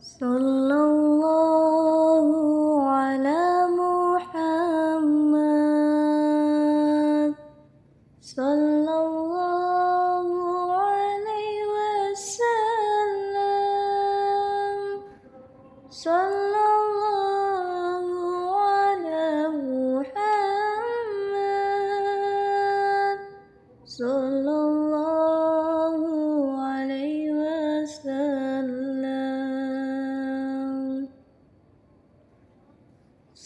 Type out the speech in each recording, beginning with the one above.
صلى الله على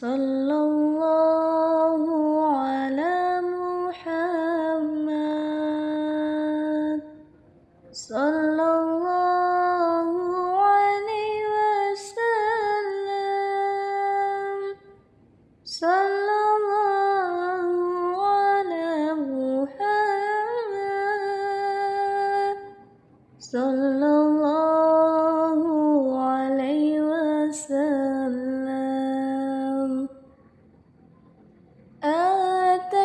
صلى الله على محمد. صلى الله عليه وسلم. صلى الله على محمد. صلى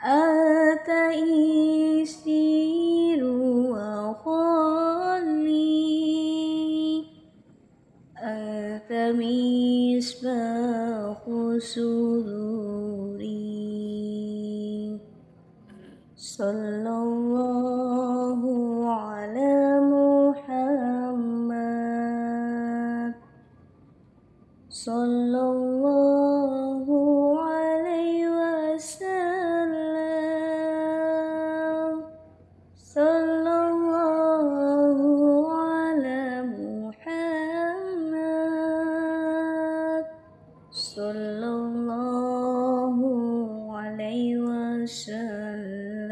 أتى يسير وخلي أتى مصباح سروري صلى الله على محمد. صلى الله sallallahu alaihi wasallam